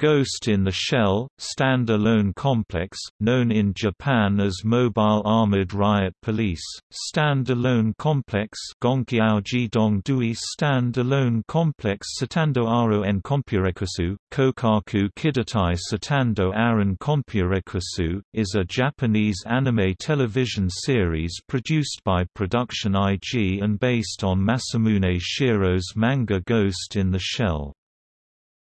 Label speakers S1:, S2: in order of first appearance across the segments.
S1: Ghost in the Shell, stand-alone complex, known in Japan as Mobile Armored Riot Police, stand-alone complex Jidong stand-alone complex Satando Aro en Kompurekusu, Kokaku Kidatai Satando Aran Kompurekusu, is a Japanese anime television series produced by Production IG and based on Masamune Shirow's manga Ghost in the Shell.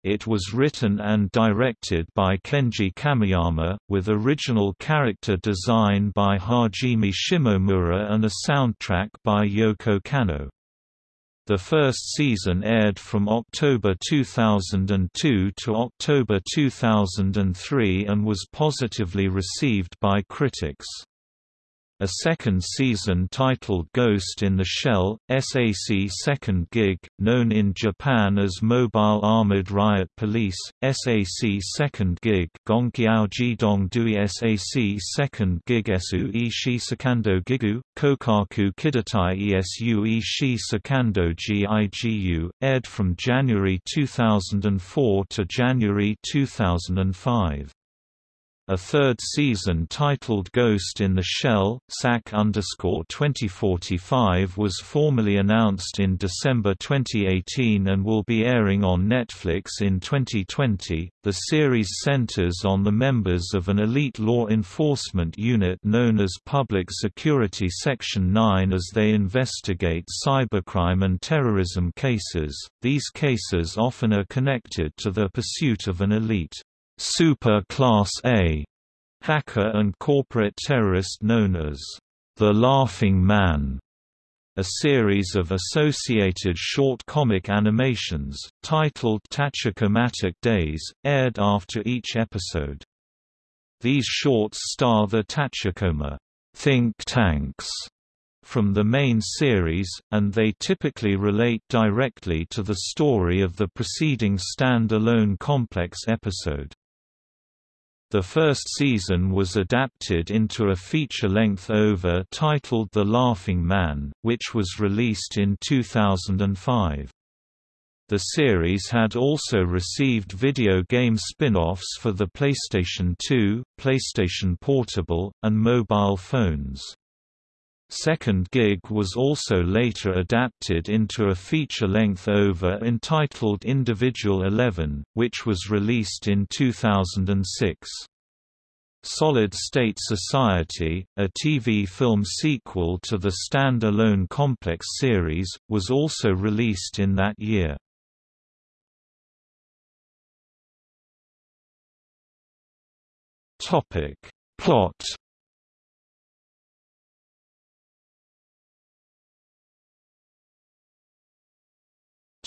S1: It was written and directed by Kenji Kamiyama, with original character design by Hajime Shimoura and a soundtrack by Yoko Kanno. The first season aired from October 2002 to October 2003 and was positively received by critics. A second season titled Ghost in the Shell, SAC Second Gig, known in Japan as Mobile Armored Riot Police, SAC Second Gig Gonkiao Jidong Dui SAC Second Gig Esu Ishi Sakando Gigu, Kokaku Kidatai Esu Ishi Sakando Gigu, aired from January 2004 to January 2005. A third season titled Ghost in the Shell, SAC 2045 was formally announced in December 2018 and will be airing on Netflix in 2020. The series centers on the members of an elite law enforcement unit known as Public Security Section 9 as they investigate cybercrime and terrorism cases. These cases often are connected to the pursuit of an elite Super Class A hacker and corporate terrorist known as the Laughing Man. A series of associated short comic animations, titled Tachikomatic Days, aired after each episode. These shorts star the Tachikoma think tanks from the main series, and they typically relate directly to the story of the preceding stand-alone complex episode. The first season was adapted into a feature-length OVA titled The Laughing Man, which was released in 2005. The series had also received video game spin-offs for the PlayStation 2, PlayStation Portable, and mobile phones. Second Gig was also later adapted into a feature-length OVA entitled Individual 11, which was released in 2006. Solid State Society, a TV film sequel to the stand-alone Complex series, was also released in that year. Plot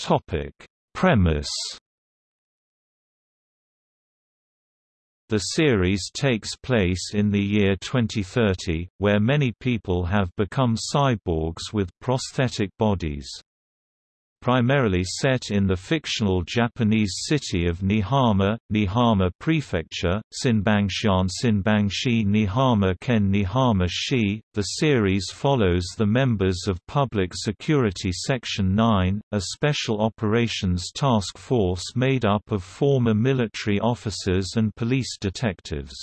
S1: Topic: Premise. The series takes place in the year 2030, where many people have become cyborgs with prosthetic bodies primarily set in the fictional Japanese city of Niihama, Niihama Prefecture, Sinbangshan Sinbangshi Niihama Ken Niihama Shi. The series follows the members of Public Security Section 9, a special operations task force made up of former military officers and police detectives.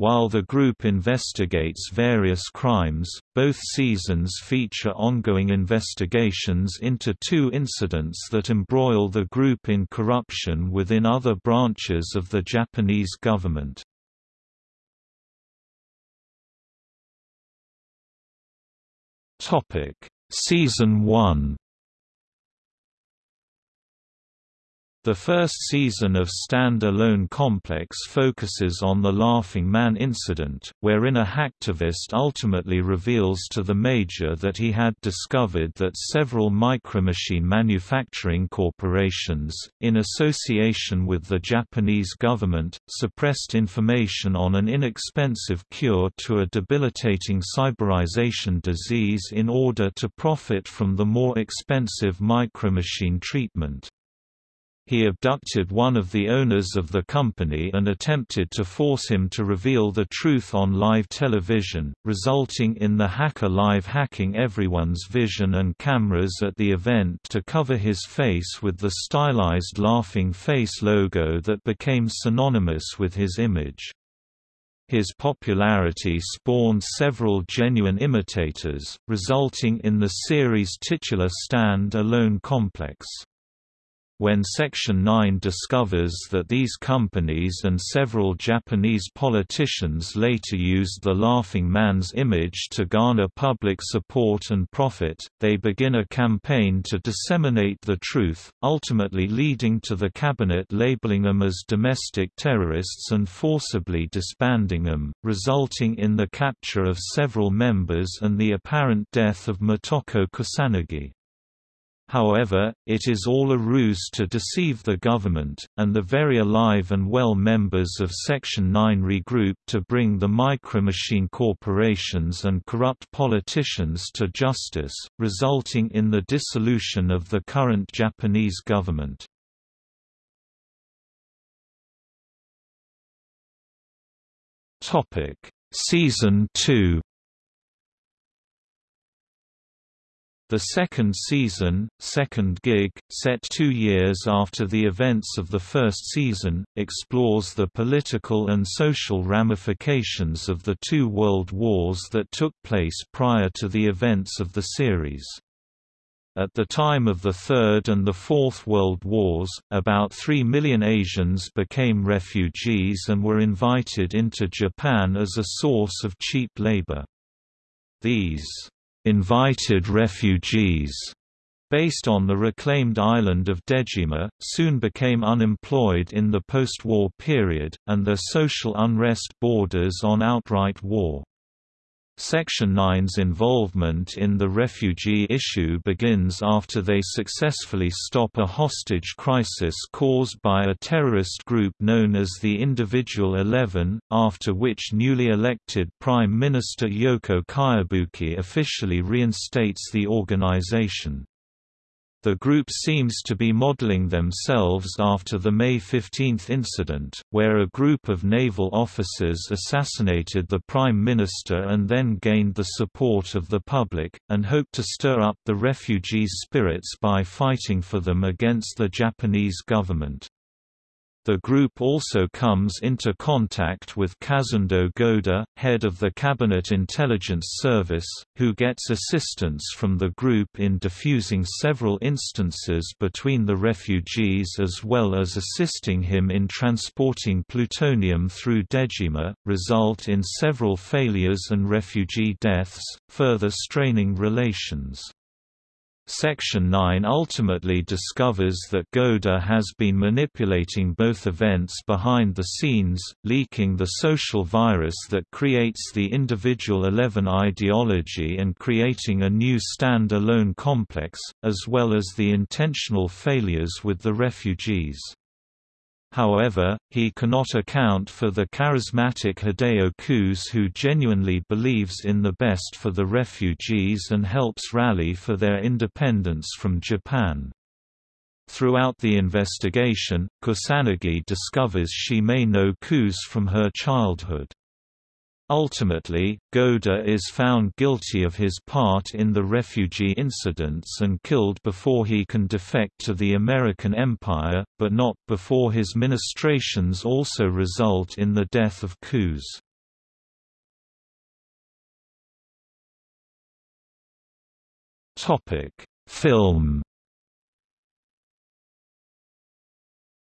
S1: While the group investigates various crimes, both seasons feature ongoing investigations into two incidents that embroil the group in corruption within other branches of the Japanese government. Season 1 The first season of Stand Alone Complex focuses on the Laughing Man incident, wherein a hacktivist ultimately reveals to the Major that he had discovered that several micromachine manufacturing corporations, in association with the Japanese government, suppressed information on an inexpensive cure to a debilitating cyberization disease in order to profit from the more expensive micromachine treatment. He abducted one of the owners of the company and attempted to force him to reveal the truth on live television, resulting in the hacker live hacking everyone's vision and cameras at the event to cover his face with the stylized laughing face logo that became synonymous with his image. His popularity spawned several genuine imitators, resulting in the series' titular stand-alone complex. When Section 9 discovers that these companies and several Japanese politicians later used the Laughing Man's image to garner public support and profit, they begin a campaign to disseminate the truth, ultimately leading to the cabinet labeling them as domestic terrorists and forcibly disbanding them, resulting in the capture of several members and the apparent death of Motoko Kusanagi. However, it is all a ruse to deceive the government, and the very alive and well members of Section 9 regroup to bring the micromachine corporations and corrupt politicians to justice, resulting in the dissolution of the current Japanese government. Season 2 The second season, Second Gig, set two years after the events of the first season, explores the political and social ramifications of the two world wars that took place prior to the events of the series. At the time of the Third and the Fourth World Wars, about 3 million Asians became refugees and were invited into Japan as a source of cheap labor. These invited refugees based on the reclaimed island of Dejima, soon became unemployed in the post-war period, and their social unrest borders on outright war. Section 9's involvement in the refugee issue begins after they successfully stop a hostage crisis caused by a terrorist group known as the Individual Eleven, after which newly elected Prime Minister Yoko Kayabuki officially reinstates the organization. The group seems to be modeling themselves after the May 15 incident, where a group of naval officers assassinated the Prime Minister and then gained the support of the public, and hoped to stir up the refugees' spirits by fighting for them against the Japanese government. The group also comes into contact with Kazundo Goda, head of the Cabinet Intelligence Service, who gets assistance from the group in diffusing several instances between the refugees as well as assisting him in transporting plutonium through Dejima, result in several failures and refugee deaths, further straining relations. Section 9 ultimately discovers that Goda has been manipulating both events behind the scenes, leaking the social virus that creates the individual Eleven ideology and creating a new stand-alone complex, as well as the intentional failures with the refugees. However, he cannot account for the charismatic Hideo Kuze who genuinely believes in the best for the refugees and helps rally for their independence from Japan. Throughout the investigation, Kusanagi discovers she may know Kuze from her childhood. Ultimately, Goda is found guilty of his part in the refugee incidents and killed before he can defect to the American Empire, but not before his ministrations also result in the death of Kuze. Film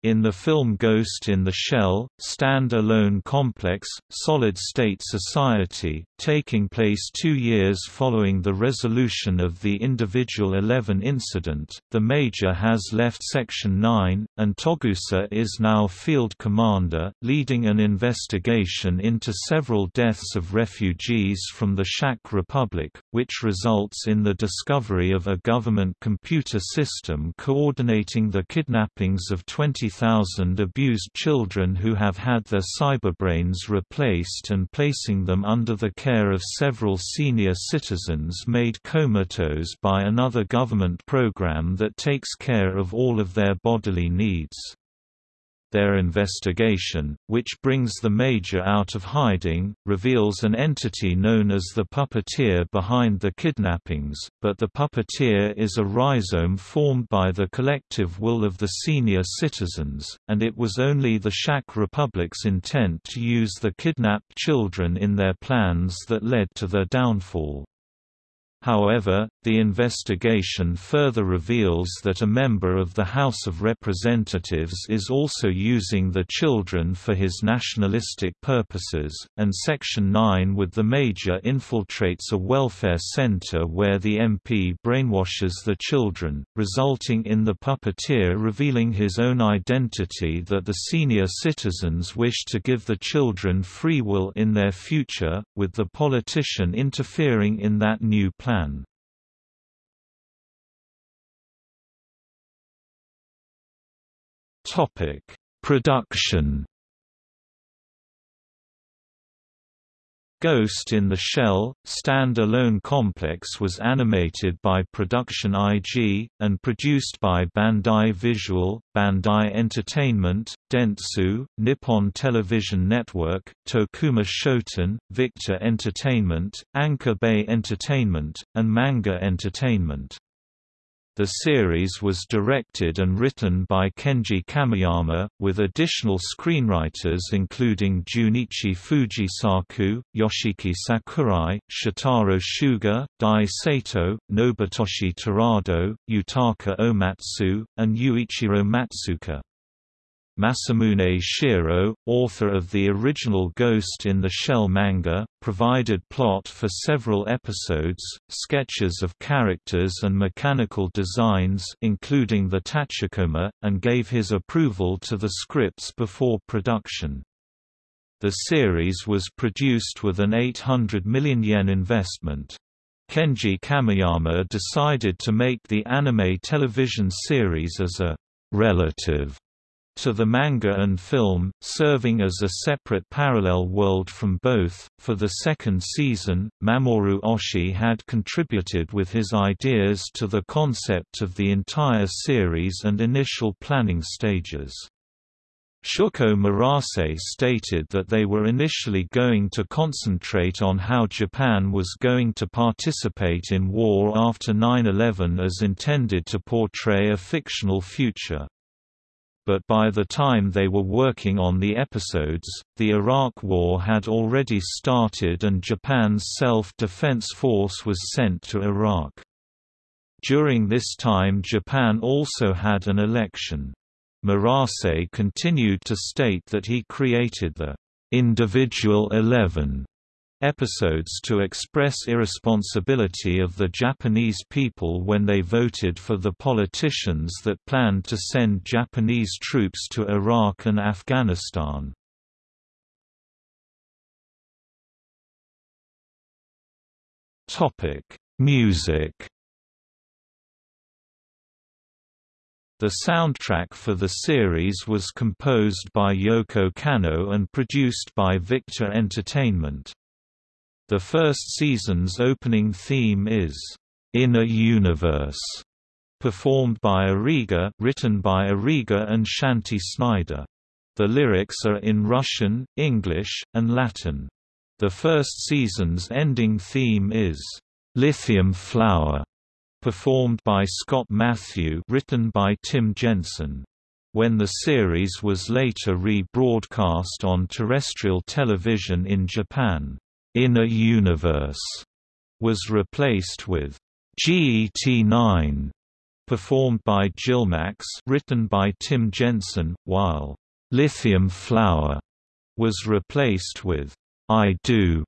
S1: In the film Ghost in the Shell, stand-alone complex, solid-state society, taking place two years following the resolution of the Individual Eleven incident, the Major has left Section 9, and Togusa is now field commander, leading an investigation into several deaths of refugees from the Shak Republic, which results in the discovery of a government computer system coordinating the kidnappings of 20 30,000 abused children who have had their cyberbrains replaced and placing them under the care of several senior citizens made comatose by another government program that takes care of all of their bodily needs their investigation, which brings the Major out of hiding, reveals an entity known as the puppeteer behind the kidnappings, but the puppeteer is a rhizome formed by the collective will of the senior citizens, and it was only the Shak Republic's intent to use the kidnapped children in their plans that led to their downfall. However, the investigation further reveals that a member of the House of Representatives is also using the children for his nationalistic purposes, and Section 9 with the Major infiltrates a welfare center where the MP brainwashes the children, resulting in the puppeteer revealing his own identity that the senior citizens wish to give the children free will in their future, with the politician interfering in that new plan Topic: Production. Ghost in the Shell, stand-alone complex was animated by Production IG, and produced by Bandai Visual, Bandai Entertainment, Dentsu, Nippon Television Network, Tokuma Shoten, Victor Entertainment, Anchor Bay Entertainment, and Manga Entertainment. The series was directed and written by Kenji Kamiyama, with additional screenwriters including Junichi Fujisaku, Yoshiki Sakurai, Shotaro Suga, Dai Sato, Nobutoshi Terado, Yutaka Omatsu, and Yuichiro Matsuka. Masamune Shirow, author of the original Ghost in the Shell manga, provided plot for several episodes, sketches of characters and mechanical designs including the Tachikoma, and gave his approval to the scripts before production. The series was produced with an 800 million yen investment. Kenji Kamiyama decided to make the anime television series as a relative to the manga and film, serving as a separate parallel world from both. For the second season, Mamoru Oshii had contributed with his ideas to the concept of the entire series and initial planning stages. Shuko Murase stated that they were initially going to concentrate on how Japan was going to participate in war after 9-11 as intended to portray a fictional future but by the time they were working on the episodes, the Iraq War had already started and Japan's self-defense force was sent to Iraq. During this time Japan also had an election. Murase continued to state that he created the individual eleven episodes to express irresponsibility of the Japanese people when they voted for the politicians that planned to send Japanese troops to Iraq and Afghanistan. Music The soundtrack for the series was composed by Yoko Kanno and produced by Victor Entertainment. The first season's opening theme is "Inner Universe", performed by Origa, written by Origa and Shanti Snyder. The lyrics are in Russian, English, and Latin. The first season's ending theme is "Lithium Flower", performed by Scott Matthew, written by Tim Jensen. When the series was later re-broadcast on terrestrial television in Japan, Inner Universe was replaced with GET9, performed by jillmax, written by Tim Jensen, while Lithium Flower was replaced with I Do,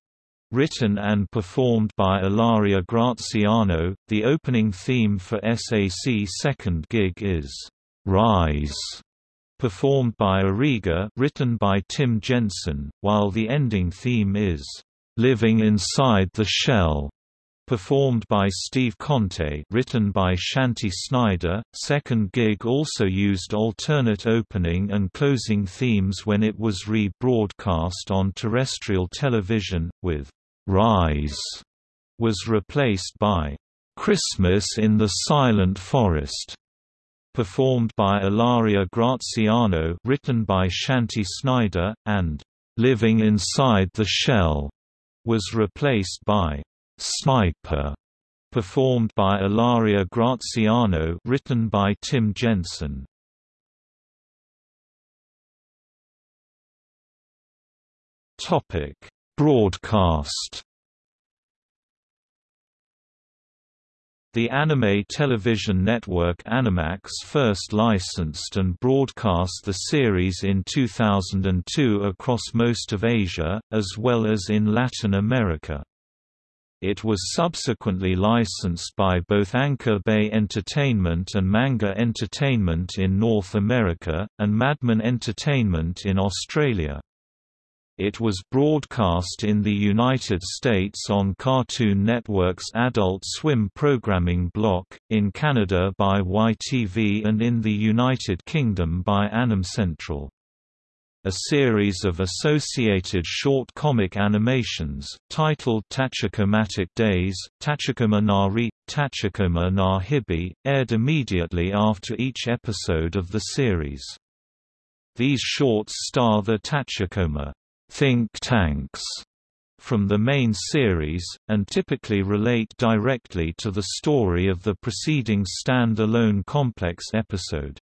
S1: written and performed by Ilaria Graziano. The opening theme for SAC Second Gig is Rise, performed by Origa, written by Tim Jensen, while the ending theme is Living Inside the Shell, performed by Steve Conte written by Shanti Snyder. Second Gig also used alternate opening and closing themes when it was re-broadcast on terrestrial television, with Rise was replaced by Christmas in the Silent Forest performed by Ilaria Graziano written by Shanti Snyder, and Living Inside the Shell was replaced by Sniper, performed by Ilaria Graziano written by Tim Jensen. Topic: Broadcast The anime television network Animax first licensed and broadcast the series in 2002 across most of Asia, as well as in Latin America. It was subsequently licensed by both Anchor Bay Entertainment and Manga Entertainment in North America, and Madman Entertainment in Australia. It was broadcast in the United States on Cartoon Network's Adult Swim programming block, in Canada by YTV and in the United Kingdom by Anime Central. A series of associated short comic animations, titled Tachikomatic Days, Tachikoma Nari, Tachikoma aired immediately after each episode of the series. These shorts star the Tachikoma think tanks from the main series, and typically relate directly to the story of the preceding stand-alone complex episode.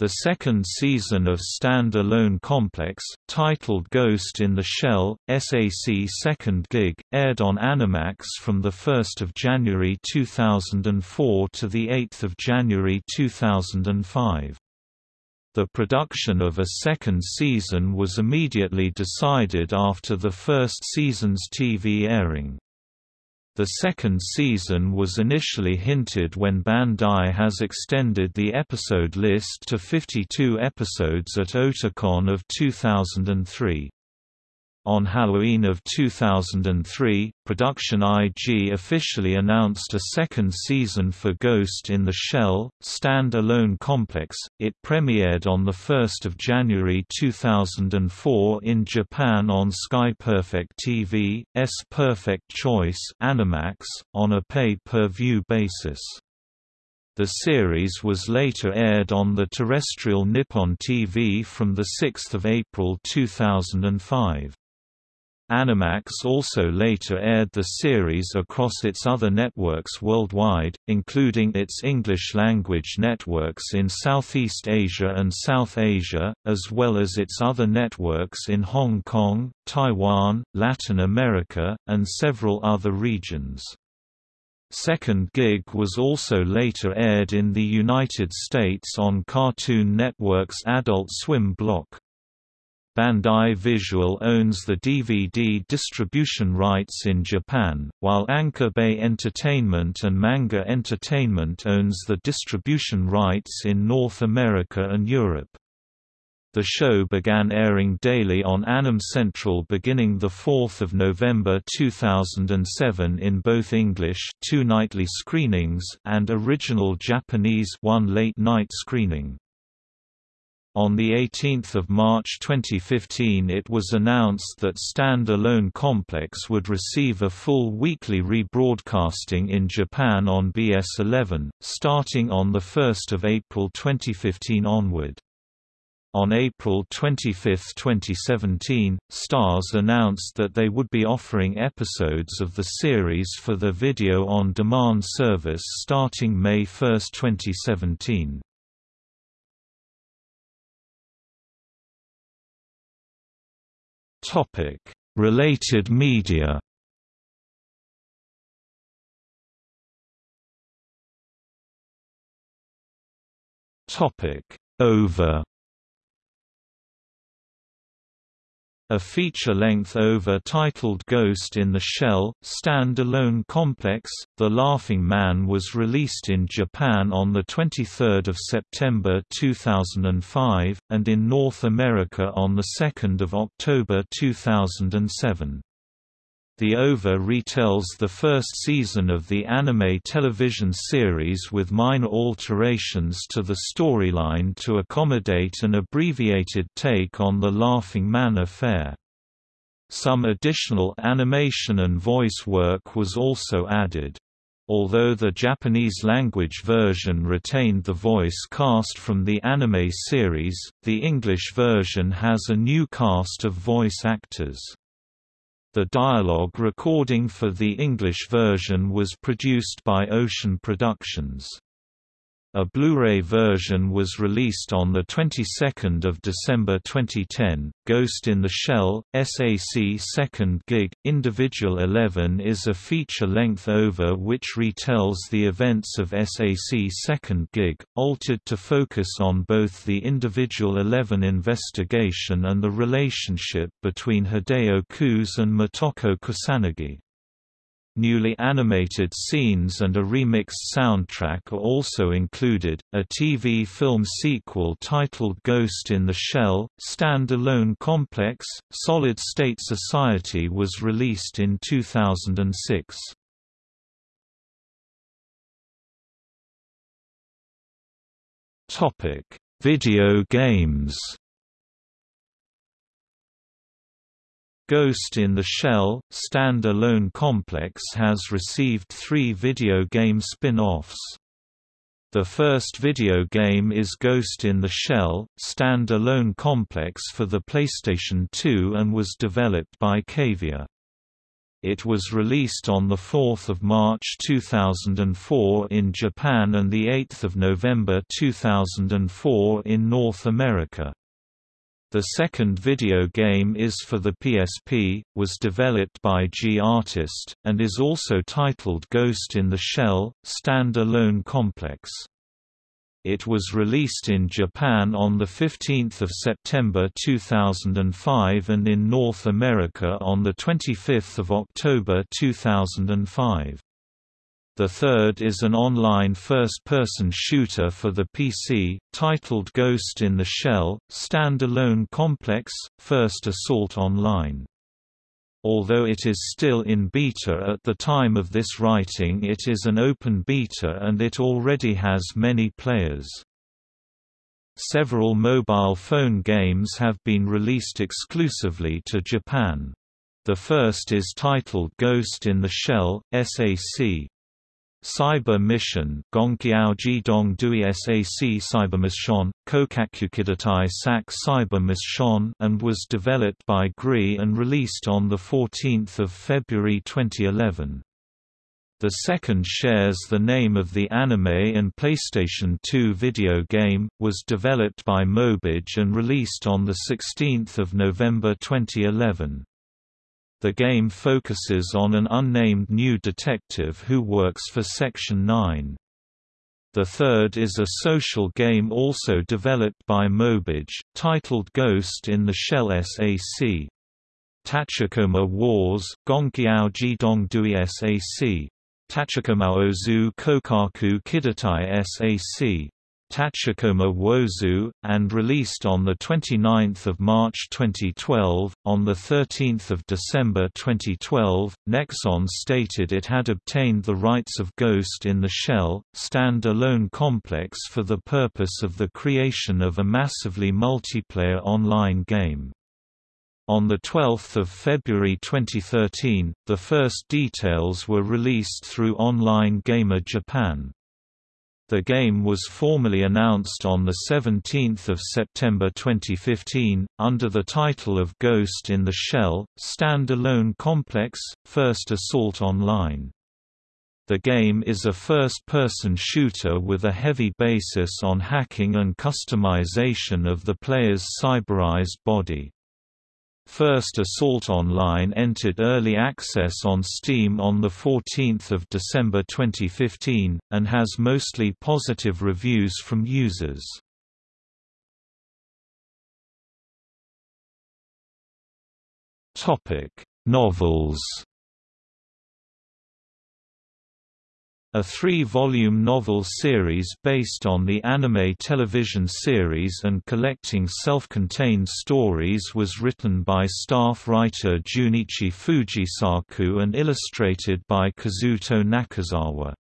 S1: The second season of Stand Alone Complex, titled Ghost in the Shell, SAC Second Gig, aired on Animax from 1 January 2004 to 8 January 2005. The production of a second season was immediately decided after the first season's TV airing. The second season was initially hinted when Bandai has extended the episode list to 52 episodes at Otakon of 2003. On Halloween of 2003, Production IG officially announced a second season for Ghost in the Shell, stand-alone complex. It premiered on 1 January 2004 in Japan on Sky Perfect TV, S Perfect Choice Animax, on a pay-per-view basis. The series was later aired on the terrestrial Nippon TV from 6 April 2005. Animax also later aired the series across its other networks worldwide, including its English-language networks in Southeast Asia and South Asia, as well as its other networks in Hong Kong, Taiwan, Latin America, and several other regions. Second Gig was also later aired in the United States on Cartoon Network's Adult Swim block. Bandai Visual owns the DVD distribution rights in Japan, while Anchor Bay Entertainment and Manga Entertainment owns the distribution rights in North America and Europe. The show began airing daily on Anime Central beginning 4 November 2007 in both English two nightly screenings and original Japanese one late-night screening. On 18 March 2015 it was announced that Stand Alone Complex would receive a full weekly rebroadcasting in Japan on BS11, starting on 1 April 2015 onward. On April 25, 2017, Starz announced that they would be offering episodes of the series for the video-on-demand service starting May 1, 2017. Topic: Related media. Topic: OVA A feature-length OVA titled Ghost in the Shell, stand-alone complex, The Laughing Man was released in Japan on 23 September 2005, and in North America on 2 October 2007. The OVA retells the first season of the anime television series with minor alterations to the storyline to accommodate an abbreviated take on the Laughing Man affair. Some additional animation and voice work was also added. Although the Japanese-language version retained the voice cast from the anime series, the English version has a new cast of voice actors. The dialogue recording for the English version was produced by Ocean Productions. A Blu-ray version was released on the 22nd of December 2010. Ghost in the Shell SAC Second Gig Individual 11 is a feature-length OVA which retells the events of SAC Second Gig, altered to focus on both the Individual 11 investigation and the relationship between Hideo Kuze and Motoko Kusanagi. Newly animated scenes and a remixed soundtrack are also included. A TV film sequel titled Ghost in the Shell, Stand-Alone Complex, Solid State Society was released in 2006. Topic: Video games. Ghost in the Shell, stand-alone complex has received three video game spin-offs. The first video game is Ghost in the Shell, stand-alone complex for the PlayStation 2 and was developed by Cavia. It was released on 4 March 2004 in Japan and 8 November 2004 in North America. The second video game is for the PSP, was developed by G Artist, and is also titled Ghost in the Shell, Stand-Alone Complex. It was released in Japan on 15 September 2005 and in North America on 25 October 2005. The third is an online first-person shooter for the PC, titled Ghost in the Shell, Standalone Complex, First Assault Online. Although it is still in beta at the time of this writing it is an open beta and it already has many players. Several mobile phone games have been released exclusively to Japan. The first is titled Ghost in the Shell, SAC. Cyber Mission Gongqiao Jidong Dui SAC Cyber Mission, Kokakukidatai SAC Cyber Mission and was developed by GRI and released on 14 February 2011. The second shares the name of the anime and PlayStation 2 video game, was developed by Mobage and released on 16 November 2011. The game focuses on an unnamed new detective who works for Section 9. The third is a social game also developed by Mobage, titled Ghost in the Shell SAC. Tachikoma Wars, Gongqiao Jidong Dui SAC. Tachikoma Ozu Kokaku Kidatai SAC. Tachikoma Wozu, and released on 29 March 2012. On 13 December 2012, Nexon stated it had obtained the rights of Ghost in the Shell, stand-alone complex for the purpose of the creation of a massively multiplayer online game. On 12 February 2013, the first details were released through Online Gamer Japan. The game was formally announced on 17 September 2015, under the title of Ghost in the Shell, Stand-Alone Complex, First Assault Online. The game is a first-person shooter with a heavy basis on hacking and customization of the player's cyberized body. First Assault Online entered early access on Steam on 14 December 2015, and has mostly positive reviews from users. Novels A three-volume novel series based on the anime television series and collecting self-contained stories was written by staff writer Junichi Fujisaku and illustrated by Kazuto Nakazawa.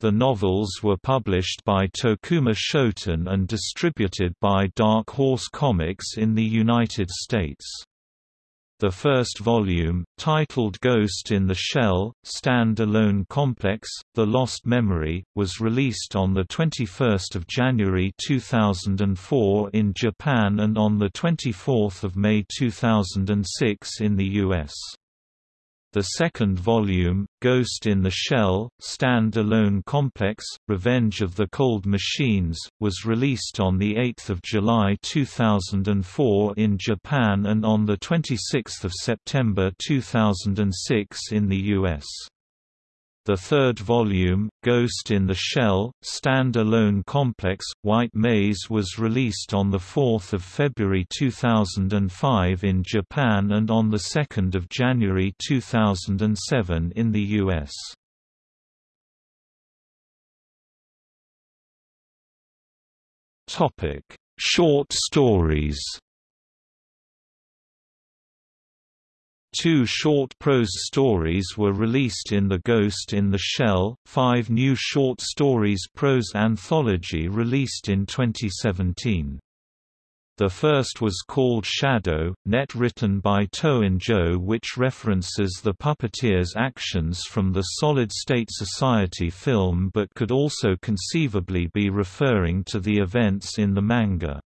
S1: The novels were published by Tokuma Shoten and distributed by Dark Horse Comics in the United States. The first volume, titled Ghost in the Shell, Stand-Alone Complex, The Lost Memory, was released on 21 January 2004 in Japan and on 24 May 2006 in the US. The second volume, Ghost in the Shell, Stand-Alone Complex, Revenge of the Cold Machines, was released on 8 July 2004 in Japan and on 26 September 2006 in the US. The third volume, Ghost in the Shell, Stand-Alone Complex, White Maze was released on 4 February 2005 in Japan and on 2 January 2007 in the US. Short stories Two short prose stories were released in The Ghost in the Shell, five new short stories prose anthology released in 2017. The first was called Shadow, net written by Toin-Jo which references the puppeteer's actions from the Solid State Society film but could also conceivably be referring to the events in the manga.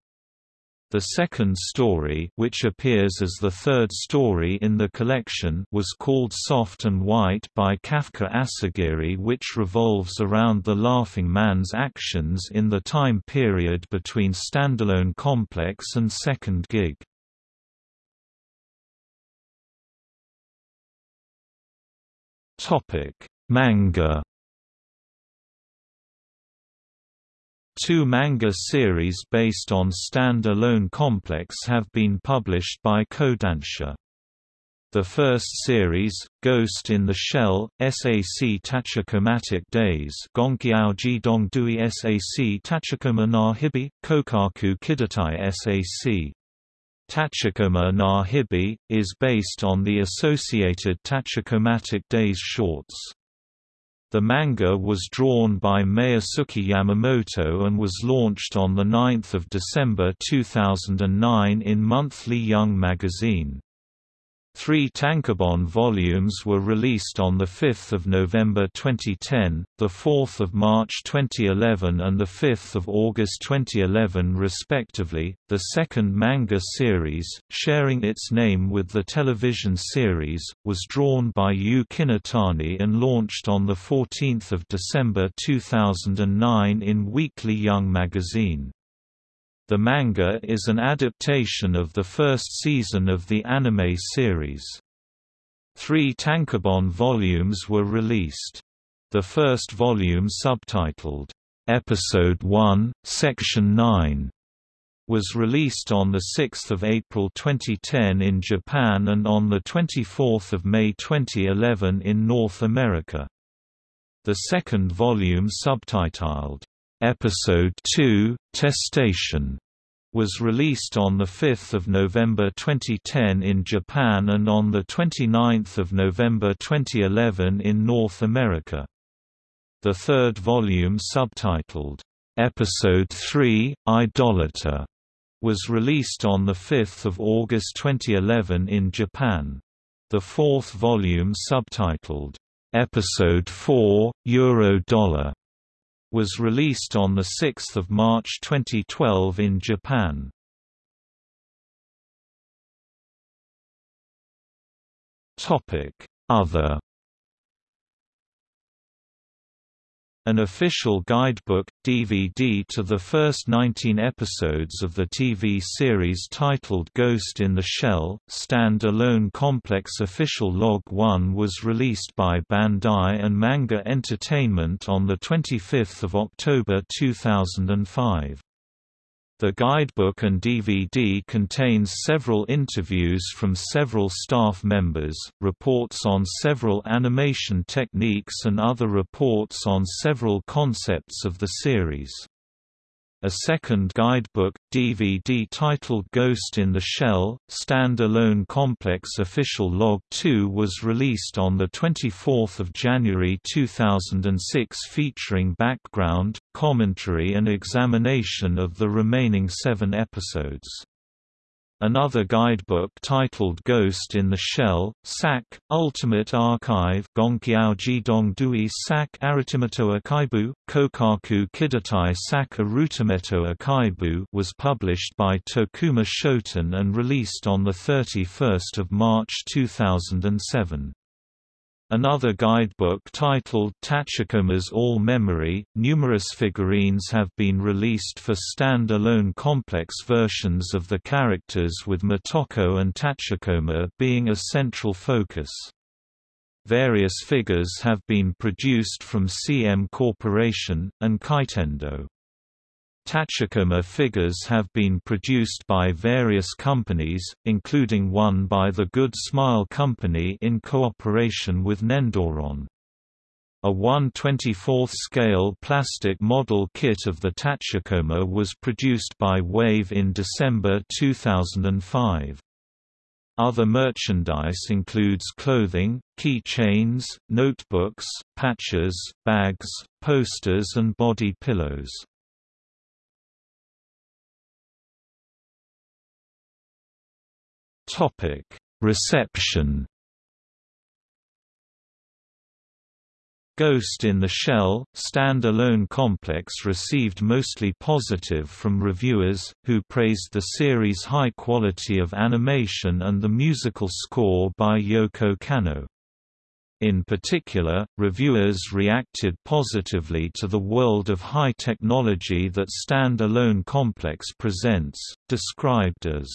S1: The second story which appears as the third story in the collection was called Soft and White by Kafka Asagiri which revolves around the Laughing Man's actions in the time period between Standalone Complex and Second Gig. Manga Two manga series based on Stand-Alone Complex have been published by Kodansha. The first series, Ghost in the Shell, SAC Tachikomatic Days Gonkyao Dongdui SAC Tachikoma na Hibi, Kokaku Kidatai SAC. Tachikoma na Hibi, is based on the associated Tachikomatic Days shorts. The manga was drawn by Meiyasuke Yamamoto and was launched on 9 December 2009 in Monthly Young magazine. Three tankobon volumes were released on 5 November 2010, 4 March 2011 and 5 August 2011 respectively. The second manga series, sharing its name with the television series, was drawn by Yu Kinotani and launched on 14 December 2009 in Weekly Young magazine. The manga is an adaptation of the first season of the anime series. Three tankobon volumes were released. The first volume subtitled, Episode 1, Section 9, was released on 6 April 2010 in Japan and on 24 May 2011 in North America. The second volume subtitled, Episode 2, Testation, was released on 5 November 2010 in Japan and on 29 November 2011 in North America. The third volume subtitled, Episode 3, Idolater, was released on 5 August 2011 in Japan. The fourth volume subtitled, Episode 4, Euro Dollar, was released on 6 March 2012 in Japan. Other An official guidebook, DVD to the first 19 episodes of the TV series titled Ghost in the Shell, Stand-Alone Complex Official Log 1 was released by Bandai and Manga Entertainment on 25 October 2005. The guidebook and DVD contains several interviews from several staff members, reports on several animation techniques and other reports on several concepts of the series. A second guidebook, DVD titled Ghost in the Shell, Stand-Alone Complex Official Log 2 was released on 24 January 2006 featuring background, commentary and examination of the remaining seven episodes. Another guidebook titled Ghost in the Shell, SAC, Ultimate Archive Gonkiaoji Dongdui SAC Aritimeto Akaibu, Kokaku Kidatai SAC Arutimeto Akaibu was published by Tokuma Shoten and released on 31 March 2007. Another guidebook titled Tachikoma's All Memory, numerous figurines have been released for stand-alone complex versions of the characters with Motoko and Tachikoma being a central focus. Various figures have been produced from CM Corporation, and Kaitendo. Tachikoma figures have been produced by various companies, including one by the Good Smile Company in cooperation with Nendoroid. A 1/24th scale plastic model kit of the Tachikoma was produced by Wave in December 2005. Other merchandise includes clothing, key chains, notebooks, patches, bags, posters and body pillows. Topic: Reception. Ghost in the Shell, stand-alone complex received mostly positive from reviewers, who praised the series' high quality of animation and the musical score by Yoko Kanno. In particular, reviewers reacted positively to the world of high technology that Stand-Alone Complex presents, described as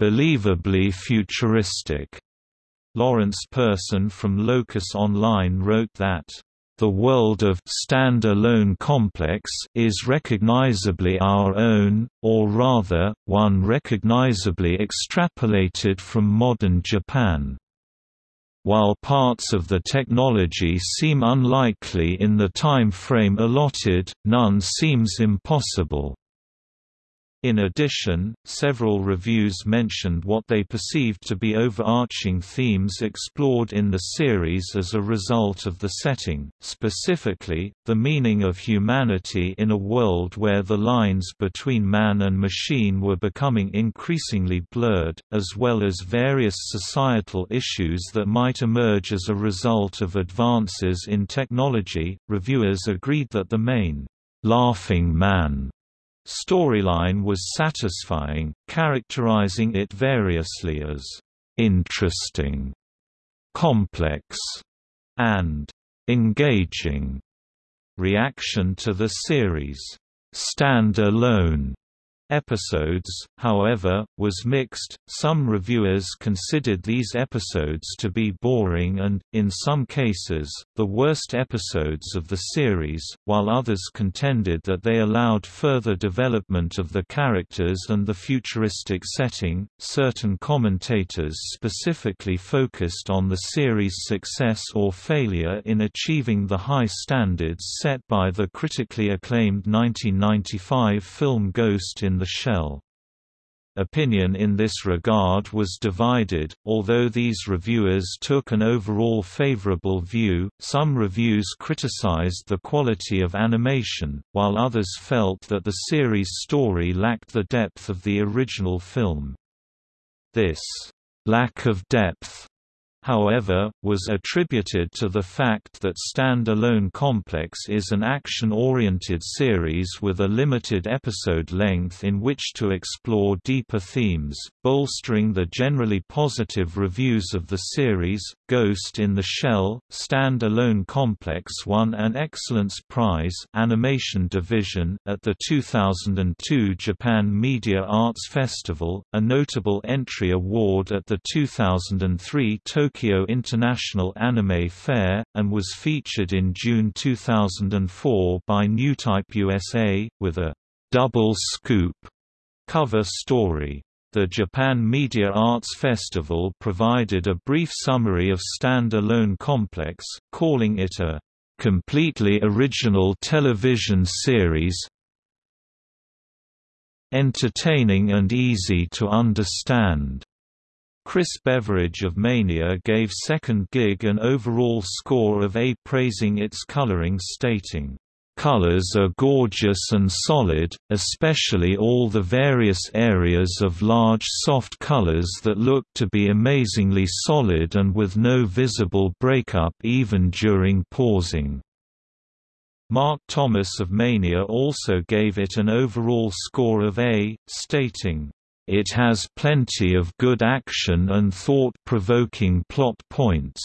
S1: believably futuristic. Lawrence Person from Locus Online wrote that the world of stand-alone complex is recognizably our own, or rather, one recognizably extrapolated from modern Japan. While parts of the technology seem unlikely in the time frame allotted, none seems impossible. In addition, several reviews mentioned what they perceived to be overarching themes explored in the series as a result of the setting, specifically, the meaning of humanity in a world where the lines between man and machine were becoming increasingly blurred, as well as various societal issues that might emerge as a result of advances in technology. Reviewers agreed that the main laughing man storyline was satisfying, characterizing it variously as interesting, complex, and engaging. Reaction to the series, Stand Alone, episodes, however, was mixed. Some reviewers considered these episodes to be boring and, in some cases, the worst episodes of the series, while others contended that they allowed further development of the characters and the futuristic setting. Certain commentators specifically focused on the series' success or failure in achieving the high standards set by the critically acclaimed 1995 film Ghost in the Shell. Opinion in this regard was divided, although these reviewers took an overall favorable view, some reviews criticized the quality of animation, while others felt that the series' story lacked the depth of the original film. This lack of depth however, was attributed to the fact that Stand-Alone Complex is an action-oriented series with a limited episode length in which to explore deeper themes, bolstering the generally positive reviews of the series. Ghost in the Shell, Stand-Alone Complex won an Excellence Prize Animation Division at the 2002 Japan Media Arts Festival, a notable entry award at the 2003 Tokyo Tokyo International Anime Fair, and was featured in June 2004 by Newtype USA, with a «double scoop» Cover story the Japan Media Arts Festival provided a brief summary of Stand-Alone Complex, calling it a completely original television series entertaining and easy to understand. Chris Beveridge of Mania gave Second Gig an overall score of A praising its coloring stating, Colors are gorgeous and solid, especially all the various areas of large soft colors that look to be amazingly solid and with no visible breakup even during pausing. Mark Thomas of Mania also gave it an overall score of A, stating, "...it has plenty of good action and thought-provoking plot points."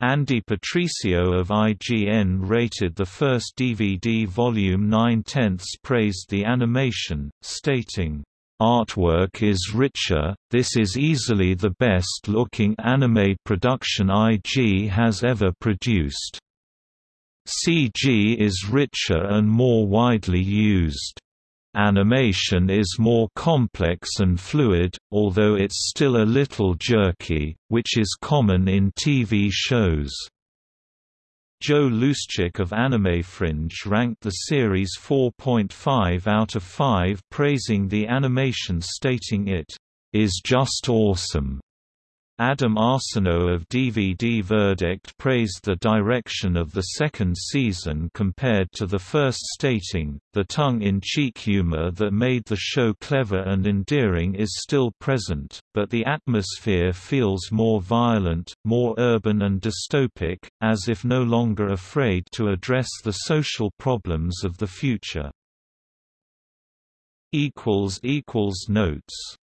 S1: Andy Patricio of IGN rated the first DVD volume 9 tenths praised the animation, stating, Artwork is richer, this is easily the best-looking anime production IG has ever produced. CG is richer and more widely used. Animation is more complex and fluid, although it's still a little jerky, which is common in TV shows. Joe Luszczyk of Anime Fringe ranked the series 4.5 out of 5 praising the animation stating it, "...is just awesome." Adam Arsenault of DVD Verdict praised the direction of the second season compared to the first stating, the tongue-in-cheek humor that made the show clever and endearing is still present, but the atmosphere feels more violent, more urban and dystopic, as if no longer afraid to address the social problems of the future. Notes